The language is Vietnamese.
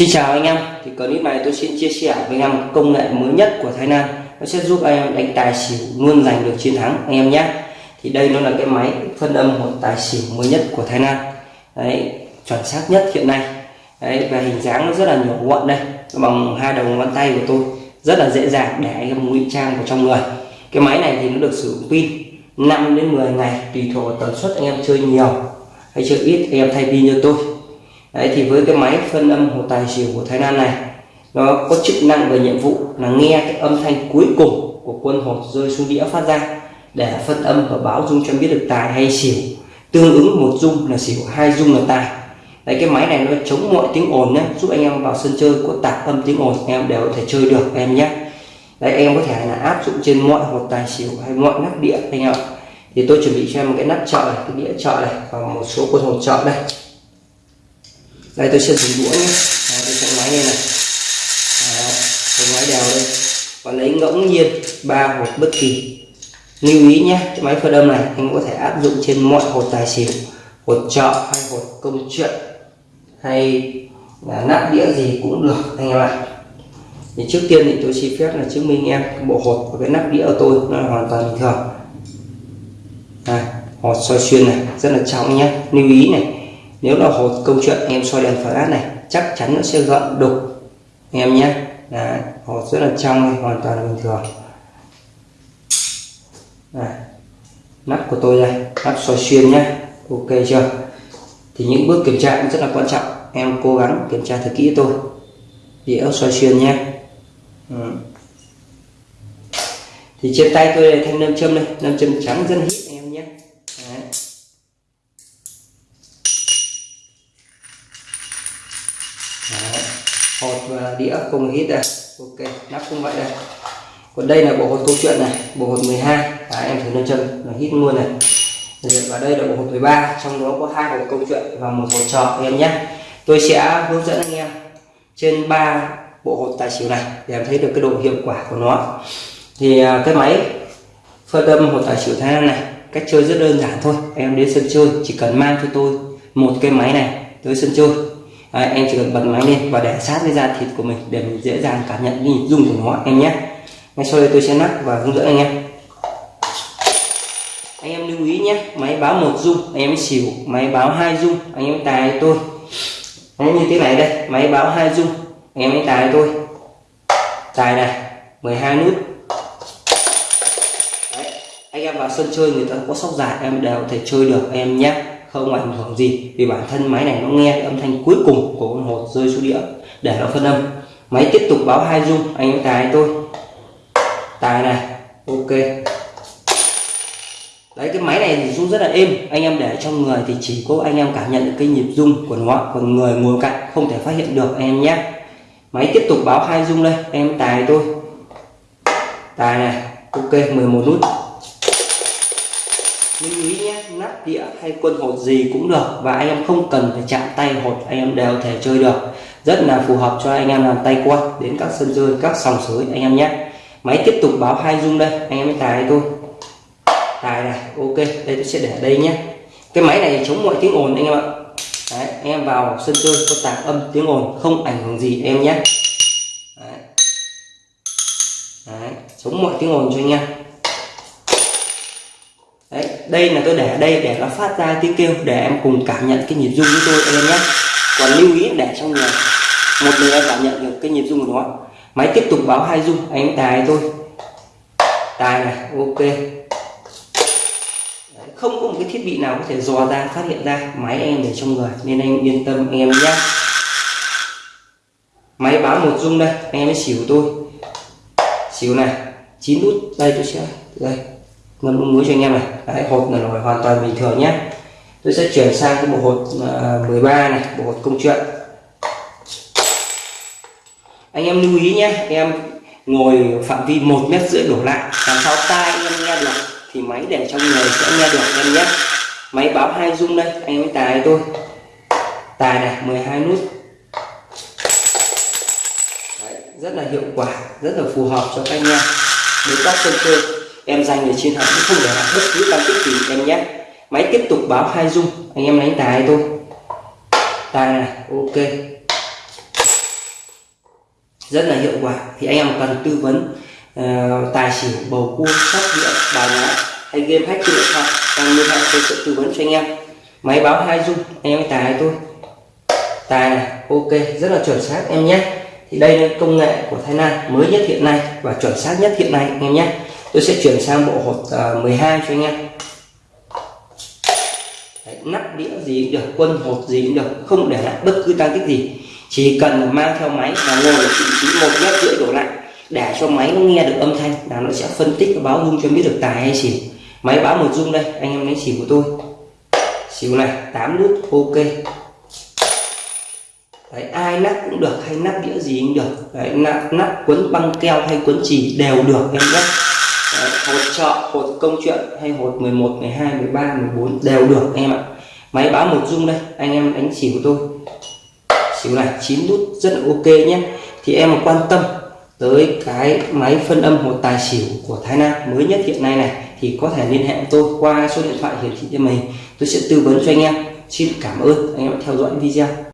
Xin chào anh em, thì clip này tôi xin chia sẻ với anh em công nghệ mới nhất của Thái Lan. Nó sẽ giúp anh em đánh tài xỉu luôn giành được chiến thắng anh em nhé. Thì đây nó là cái máy phân âm một tài xỉu mới nhất của Thái Lan. Đấy chuẩn xác nhất hiện nay. Đấy và hình dáng nó rất là nhỏ gọn đây. Bằng hai đầu ngón tay của tôi. Rất là dễ dàng để anh em ngụy trang vào trong người. Cái máy này thì nó được sử dụng pin 5 đến 10 ngày tùy thuộc vào tần suất anh em chơi nhiều hay chơi ít anh em thay pin cho tôi. Đấy, thì với cái máy phân âm hồ tài xỉu của Thái Lan này nó có chức năng và nhiệm vụ là nghe cái âm thanh cuối cùng của quân hột rơi xuống đĩa phát ra để phân âm và báo dung cho biết được tài hay xỉu. Tương ứng một dung là xỉu hai dung là tài. Đấy, cái máy này nó chống mọi tiếng ồn nhé giúp anh em vào sân chơi có tạp âm tiếng ồn em đều có thể chơi được em nhé Đấy, em có thể là áp dụng trên mọi hột tài xỉu hay mọi nắp đĩa anh em thì tôi chuẩn bị cho em một cái nắp chợ này cái đĩa chợ này và một số quân hột chợ đây đây tôi sẽ dùng đũa nhé. Đấy, tôi sẽ máy lên này. Đấy, tôi máy đều đây. Và lấy ngẫu nhiên ba hột bất kỳ. Lưu ý nhé cái máy phơi đơm này anh có thể áp dụng trên mọi hột tài xỉu hột trọ hay hột công chuyện hay là nắp đĩa gì cũng được anh em ạ. Thì trước tiên thì tôi xin phép là chứng minh em bộ hột và cái nắp đĩa của tôi nó là hoàn toàn bình thường. Này hột soi xuyên này rất là trong nhé. Lưu ý này nếu là hột câu chuyện em soi đèn flash này chắc chắn nó sẽ gợn đục. Em nhé. Là hột rất là trong hoàn toàn là bình thường. Đấy, nắp của tôi đây nắp soi xuyên nhé. Ok chưa? Thì những bước kiểm tra cũng rất là quan trọng. Em cố gắng kiểm tra thật kỹ tôi. Đĩa soi xuyên nhé. Ừ. thì trên tay tôi là thanh nam châm đây. Nam châm trắng rất hít. Đấy. hột và đĩa không hít đây. Ok nắp cũng vậy đây. Còn đây là bộ hột câu chuyện này bộ hột 12 à, em thử nâng chân nó hít luôn này. Và đây là bộ hột 13 trong đó có hai hột câu chuyện và một hột trò em nhé. Tôi sẽ hướng dẫn anh em trên ba bộ hột tài xỉu này để em thấy được cái độ hiệu quả của nó. Thì à, cái máy phân âm hột tài xỉu thái lan này cách chơi rất đơn giản thôi. Em đến sân chơi chỉ cần mang cho tôi một cái máy này tới sân chơi à, em chỉ cần bật máy lên và để sát với da thịt của mình để mình dễ dàng cảm nhận cái nhịp rung của nó em nhé. Ngay sau đây tôi sẽ nắp và hướng dẫn anh em. Anh em lưu ý nhé máy báo một dung anh em xỉu máy báo hai dung anh em tài tôi. Đấy, như thế này đây máy báo hai dung, anh em tài tôi. Tài này 12 nút. Đấy, anh em vào sân chơi người ta có sóc dài em đều có thể chơi được em nhé không ảnh hưởng gì, vì bản thân máy này nó nghe âm thanh cuối cùng của con hột rơi xuống đĩa, để nó phân âm. Máy tiếp tục báo hai rung anh em tài tôi. Tài này, ok. Đấy, cái máy này thì rung rất là êm, anh em để trong người thì chỉ có anh em cảm nhận được cái nhịp rung của nó còn người ngồi cạnh không thể phát hiện được, anh em nhé. Máy tiếp tục báo hai rung đây, em tài tôi. Tài này, ok 11 nút. Lưu ý nhé nắp đĩa hay quân hột gì cũng được và anh em không cần phải chạm tay hột anh em đều thể chơi được. Rất là phù hợp cho anh em làm tay quân đến các sân chơi các sòng sới anh em nhé. Máy tiếp tục báo hai rung đây anh em mới tài tôi tài này ok đây tôi sẽ để đây nhé. Cái máy này chống mọi tiếng ồn anh em ạ. Đấy, anh em vào sân chơi có tạc âm tiếng ồn không ảnh hưởng gì em nhé. Đấy. Đấy, chống mọi tiếng ồn cho anh em đây là tôi để đây để nó phát ra tiếng kêu để em cùng cảm nhận cái nhịp rung với tôi, anh em nhé. Còn lưu ý để trong người một người em cảm nhận được cái nhịp rung của nó. Máy tiếp tục báo hai rung, anh em tài tôi tài này, ok. Không có một cái thiết bị nào có thể dò ra, phát hiện ra máy em để trong người, nên anh yên tâm, anh em nhé. Máy báo một rung đây, anh em mới xỉu tôi. Xỉu này, chín nút, đây tôi sẽ, đây ngâm muối cho anh em này. Đấy, hột là hoàn toàn bình thường nhé. Tôi sẽ chuyển sang cái bộ hột à, uh, 13 này bộ hột công chuyện. Anh em lưu ý nhé em ngồi phạm vi một mét rưỡi đổ lại làm sao tai anh em nghe được thì máy để trong người sẽ nghe được em nhé. Máy báo hai rung đây anh em tài tôi. Tài này 12 nút. Đấy, rất là hiệu quả rất là phù hợp cho các anh em. Đến các sân chơi em giành được chiến thắng không để lại bất cứ tăng tích gì em nhé. Máy tiếp tục báo hai dung. Anh em đánh tài tôi tài này ok. Rất là hiệu quả. Thì anh em cần tư vấn uh, tài xỉu bầu cua sóc đĩa bài lá hay game hack trên điện thoại. Đang liên hệ tôi sẽ tư vấn cho anh em. Máy báo hai dung. Anh em tài tôi tài này ok. Rất là chuẩn xác em nhé. Thì đây là công nghệ của Thái Lan mới nhất hiện nay và chuẩn xác nhất hiện nay anh em nhé tôi sẽ chuyển sang bộ hột à, uh, 12 cho anh em. Đấy, nắp đĩa gì cũng được quân hột gì cũng được không để lại bất cứ tăng tích gì. Chỉ cần mang theo máy và ngồi ở vị trí một mét rưỡi đổ lại để cho máy nó nghe được âm thanh là nó sẽ phân tích và báo rung cho biết được tài hay xỉu. Máy báo một rung đây anh em lấy xỉu của tôi. Xỉu này 8 nút ok. Đấy, ai nắp cũng được hay nắp đĩa gì cũng được. Đấy, nắp, nắp quấn băng keo hay quấn chỉ đều được em nhé hột trọ hột công chuyện hay hột 11 12 13 14 đều được anh em ạ. Máy báo một dung đây, anh em đánh xỉu của tôi. Xỉu này 9 nút rất là ok nhé. Thì em quan tâm tới cái máy phân âm hột tài xỉu của Thái Nam mới nhất hiện nay này, thì có thể liên hệ với tôi qua số điện thoại hiển thị trên màn tôi sẽ tư vấn cho anh em. Xin cảm ơn. Anh em đã theo dõi video.